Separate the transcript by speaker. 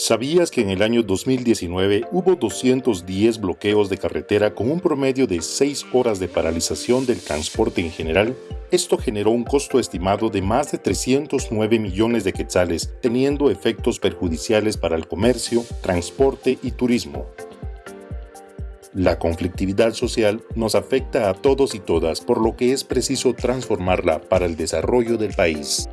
Speaker 1: ¿Sabías que en el año 2019 hubo 210 bloqueos de carretera con un promedio de 6 horas de paralización del transporte en general? Esto generó un costo estimado de más de 309 millones de quetzales, teniendo efectos perjudiciales para el comercio, transporte y turismo. La conflictividad social nos afecta a todos y todas, por lo que es preciso transformarla para el desarrollo del país.